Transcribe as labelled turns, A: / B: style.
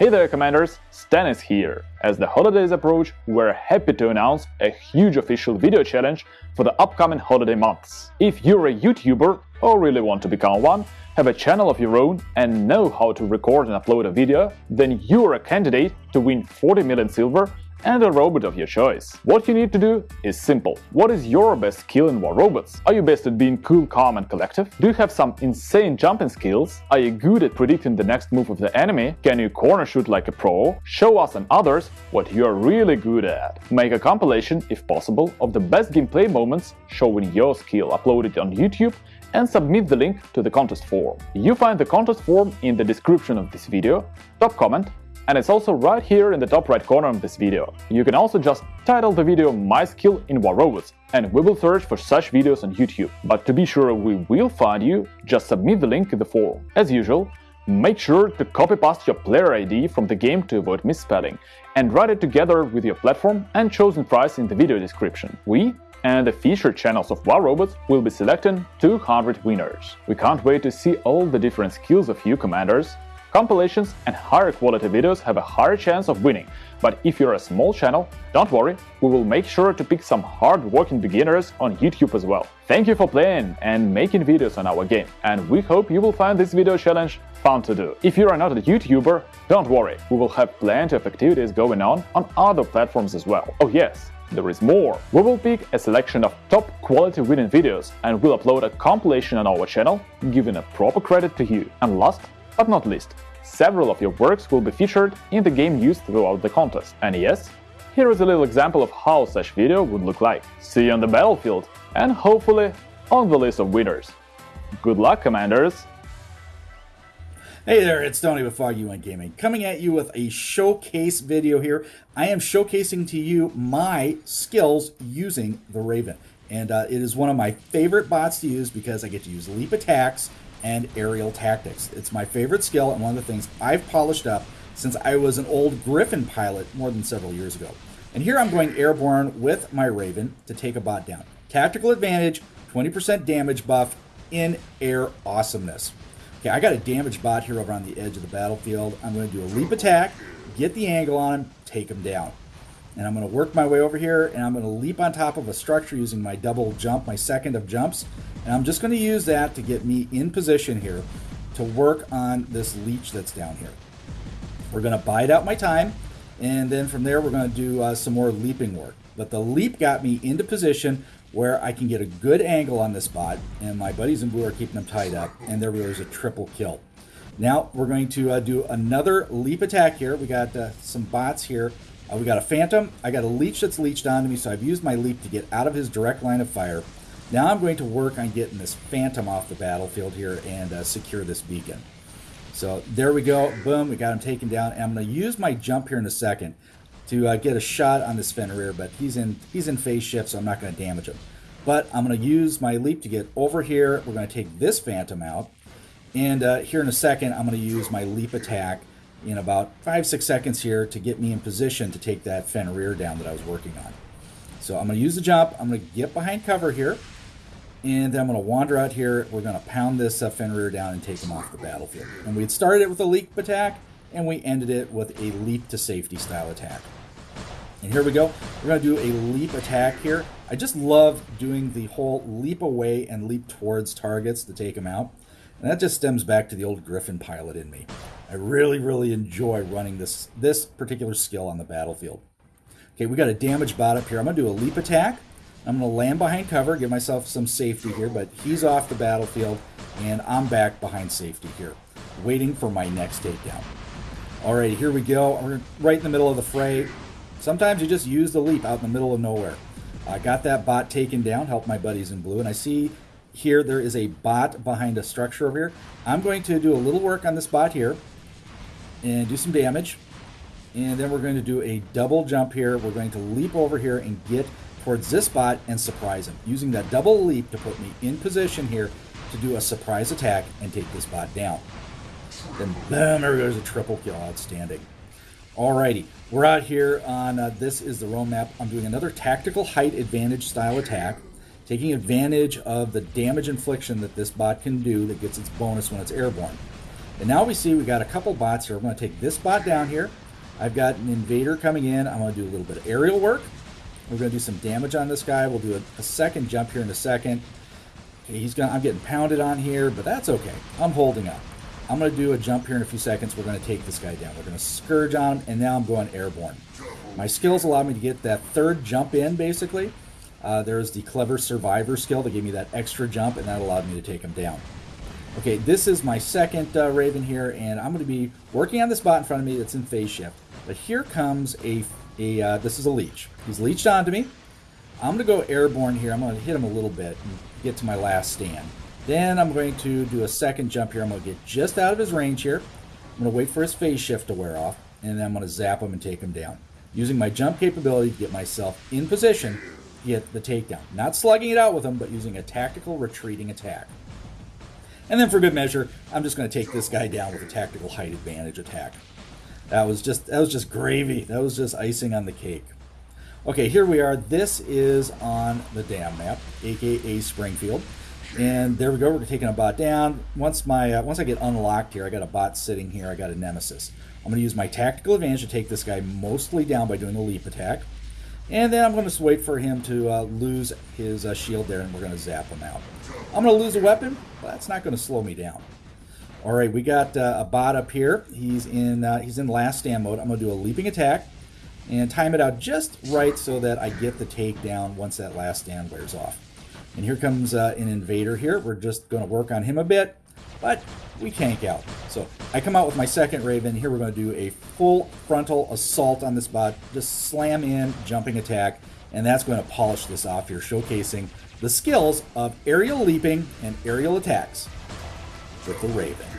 A: Hey there, Commanders! Stanis here. As the holidays approach, we're happy to announce a huge official video challenge for the upcoming holiday months. If you're a YouTuber or really want to become one, have a channel of your own and know how to record and upload a video, then you're a candidate to win 40 million silver and a robot of your choice. What you need to do is simple. What is your best skill in War Robots? Are you best at being cool, calm and collective? Do you have some insane jumping skills? Are you good at predicting the next move of the enemy? Can you corner shoot like a pro? Show us and others what you're really good at. Make a compilation, if possible, of the best gameplay moments showing your skill, upload it on YouTube and submit the link to the contest form. You find the contest form in the description of this video, top comment and it's also right here in the top right corner of this video. You can also just title the video My Skill in War Robots, and we will search for such videos on YouTube. But to be sure we will find you, just submit the link in the form. As usual, make sure to copy-paste your player ID from the game to avoid misspelling, and write it together with your platform and chosen price in the video description. We and the featured channels of War Robots will be selecting 200 winners. We can't wait to see all the different skills of you commanders, Compilations and higher quality videos have a higher chance of winning, but if you're a small channel, don't worry, we will make sure to pick some hard-working beginners on YouTube as well. Thank you for playing and making videos on our game, and we hope you will find this video challenge fun to do. If you are not a YouTuber, don't worry, we will have plenty of activities going on on other platforms as well. Oh yes, there is more. We will pick a selection of top quality winning videos and will upload a compilation on our channel, giving a proper credit to you. And last but not least, several of your works will be featured in the game used throughout the contest. And yes, here is a little example of how such video would look like. See you on the battlefield, and hopefully on the list of winners. Good luck, Commanders!
B: Hey there, it's Tony with Foggy One Gaming, coming at you with a showcase video here. I am showcasing to you my skills using the Raven. And uh, it is one of my favorite bots to use because I get to use leap attacks and aerial tactics. It's my favorite skill and one of the things I've polished up since I was an old Griffin pilot more than several years ago. And here I'm going airborne with my Raven to take a bot down. Tactical advantage, 20% damage buff, in air awesomeness. Okay, I got a damage bot here over on the edge of the battlefield. I'm going to do a leap attack, get the angle on him, take him down. And I'm going to work my way over here and I'm going to leap on top of a structure using my double jump, my second of jumps. And I'm just going to use that to get me in position here to work on this leech that's down here. We're going to bide out my time. And then from there, we're going to do uh, some more leaping work. But the leap got me into position where I can get a good angle on this bot. And my buddies in blue are keeping them tied up. And there was a triple kill. Now we're going to uh, do another leap attack here. We got uh, some bots here. Uh, we got a phantom. I got a leech that's leeched onto me, so I've used my leap to get out of his direct line of fire. Now I'm going to work on getting this Phantom off the battlefield here and uh, secure this beacon. So there we go. Boom, we got him taken down. And I'm going to use my jump here in a second to uh, get a shot on this Fenrir, but he's in he's in phase shift, so I'm not going to damage him. But I'm going to use my leap to get over here. We're going to take this Phantom out. And uh, here in a second, I'm going to use my leap attack in about five, six seconds here to get me in position to take that Fenrir down that I was working on. So I'm going to use the jump. I'm going to get behind cover here. And then I'm going to wander out here. We're going to pound this uh, Fenrir down and take him off the battlefield. And we had started it with a leap attack, and we ended it with a leap to safety style attack. And here we go. We're going to do a leap attack here. I just love doing the whole leap away and leap towards targets to take them out. And that just stems back to the old Griffin pilot in me. I really, really enjoy running this, this particular skill on the battlefield. Okay, we got a damage bot up here. I'm going to do a leap attack. I'm going to land behind cover, give myself some safety here, but he's off the battlefield, and I'm back behind safety here, waiting for my next takedown. All right, here we go. We're right in the middle of the fray. Sometimes you just use the leap out in the middle of nowhere. I got that bot taken down, helped my buddies in blue, and I see here there is a bot behind a structure over here. I'm going to do a little work on this bot here and do some damage. And then we're going to do a double jump here. We're going to leap over here and get towards this bot and surprise him, using that double leap to put me in position here to do a surprise attack and take this bot down. Then boom, there goes a triple kill. Outstanding. Alrighty, we're out here on, uh, this is the Rome map. I'm doing another tactical height advantage style attack, taking advantage of the damage infliction that this bot can do that gets its bonus when it's airborne. And now we see we got a couple bots here. I'm going to take this bot down here. I've got an invader coming in. I'm going to do a little bit of aerial work. We're going to do some damage on this guy. We'll do a, a second jump here in a second. He's going. I'm getting pounded on here, but that's okay. I'm holding up. I'm going to do a jump here in a few seconds. We're going to take this guy down. We're going to scourge on him, and now I'm going airborne. My skills allow me to get that third jump in, basically. Uh, there's the clever survivor skill that gave me that extra jump, and that allowed me to take him down. Okay, this is my second uh, Raven here, and I'm going to be working on this bot in front of me that's in phase shift. But here comes a, a uh, this is a leech. He's leeched onto me. I'm going to go airborne here. I'm going to hit him a little bit and get to my last stand. Then I'm going to do a second jump here. I'm going to get just out of his range here. I'm going to wait for his phase shift to wear off, and then I'm going to zap him and take him down. Using my jump capability to get myself in position get the takedown. Not slugging it out with him, but using a tactical retreating attack. And then for good measure, I'm just going to take this guy down with a tactical height advantage attack. That was just that was just gravy. That was just icing on the cake. Okay, here we are. This is on the dam map, aka Springfield. And there we go. We're taking a bot down. Once my uh, once I get unlocked here, I got a bot sitting here. I got a nemesis. I'm going to use my tactical advantage to take this guy mostly down by doing a leap attack. And then I'm going to wait for him to uh, lose his uh, shield there, and we're going to zap him out. I'm going to lose a weapon, but that's not going to slow me down. All right, we got uh, a bot up here. He's in uh, he's in last stand mode. I'm going to do a leaping attack and time it out just right so that I get the takedown once that last stand wears off. And here comes uh, an invader here. We're just going to work on him a bit, but we tank out. So I come out with my second Raven. Here we're going to do a full frontal assault on this bot. Just slam in, jumping attack, and that's going to polish this off here, showcasing the skills of aerial leaping and aerial attacks with the Raven.